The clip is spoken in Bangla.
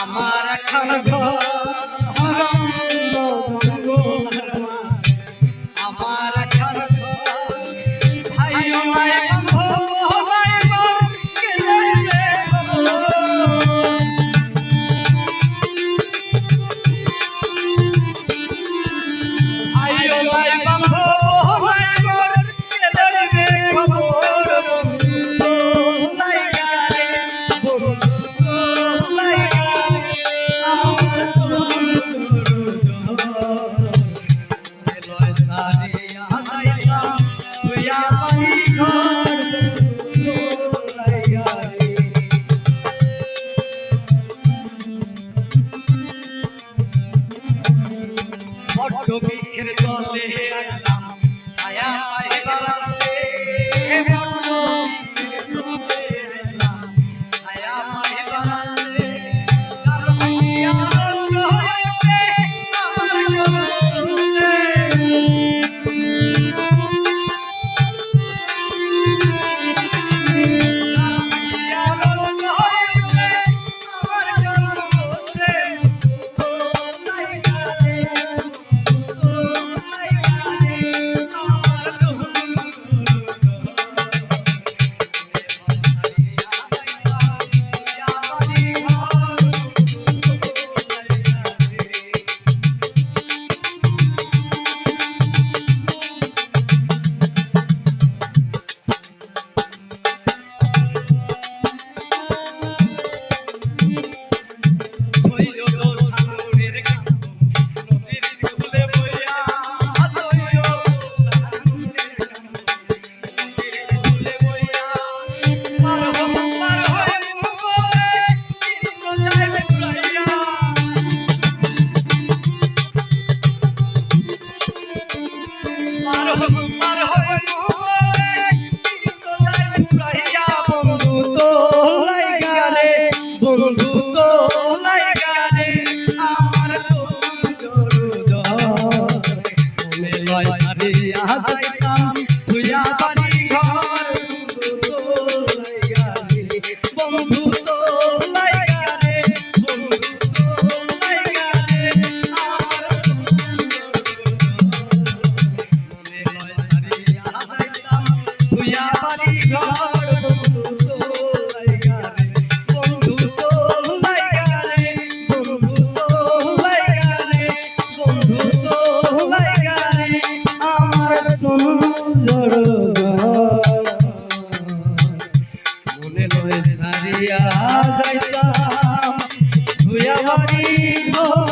আমার খানা আমার Don't be in a dark নয় আরে আহাইতাম তুই আবার ঘর বন্ধু পাইব